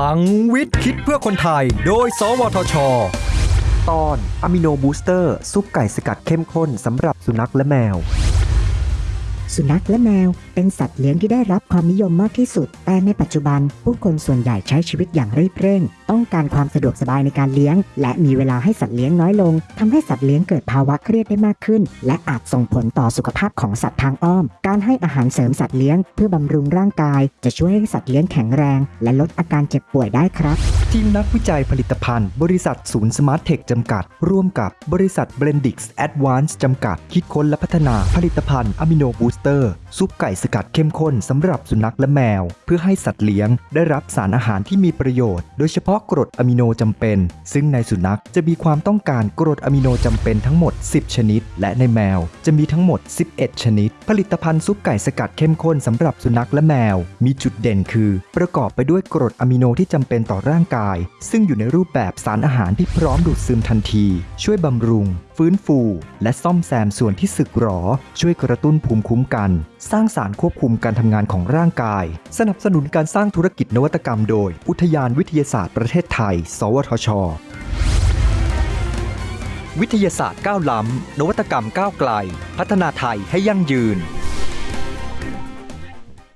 ลังวิทย์คิดเพื่อคนไทย โดย สวทช ตอนอะมิโนบูสเตอร์ ซุปไก่สกัดเข้มข้นสำหรับสุนัขและแมว สุนัขและแมว เป็นสัตว์เลี้ยงที่ได้รับความนิยมมากที่สุด แต่ในปัจจุบัน ผู้คนส่วนใหญ่ใช้ชีวิตอย่างรีบเร่ง ต้องการความสะดวกสบายในการเลี้ยง และมีเวลาให้สัตว์เลี้ยงน้อยลงทำให้สัตว์เลี้ยงเกิดภาวะเครียดได้มากขึ้น และอาจส่งผลต่อสุขภาพของสัตว์ทางอ้อม การให้อาหารเสริมสัตว์เลี้ยงเพื่อบำรุงร่างกาย จะช่วยให้สัตว์เลี้ยงแข็งแรง และลดอาการเจ็บป่วยได้ครับ ทีมนักวิจัยผลิตภัณฑ์ บริษัทศูนย์สมาร์ทเทคจำกัด ร่วมกับบริษัทเบรนดิกส์แอดวานซ์จำกัด คิดค้นและพัฒนาผลิตภัณฑ์อะมิโนบูสเตอร์ ซุปไก่สกัดเข้มข้นสำหรับสุนัขและแมว เพื่อให้สัตว์เลี้ยงได้รับสารอาหารที่มีประโยชน์ โดยเฉพาะกรดอะมิโนจำเป็น ซึ่งในสุนัขจะมีความต้องการกรดอะมิโนจำเป็นทั้งหมด 10 ชนิด และในแมวจะมีทั้งหมด 11 ชนิด ผลิตภัณฑ์ซุปไก่สกัดเข้มข้นสำหรับสุนัขและแมว มีจุดเด่นคือ ประกอบไปด้วยกรดอะมิโนที่จำเป็นต่อร่างกาย ซึ่งอยู่ในรูปแบบสารอาหารที่พร้อมดูดซึมทันที ช่วยบำรุง ฟื้นฟู และซ่อมแซมส่วนที่สึกหรอ ช่วยกระตุ้นภูมิคุ้มกัน สร้างสารควบคุมการทำงานของร่างกาย สนับสนุนการสร้างธุรกิจนวัตกรรมโดย อุทยานวิทยาศาสตร์ประเทศไทย สวทช วิทยาศาสตร์ก้าวล้ำนวัตกรรมก้าวไกล พัฒนาไทยให้ยั่งยืน